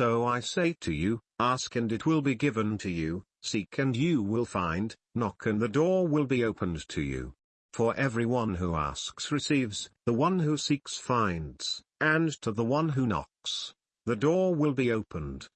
So I say to you, ask and it will be given to you, seek and you will find, knock and the door will be opened to you. For everyone who asks receives, the one who seeks finds, and to the one who knocks, the door will be opened.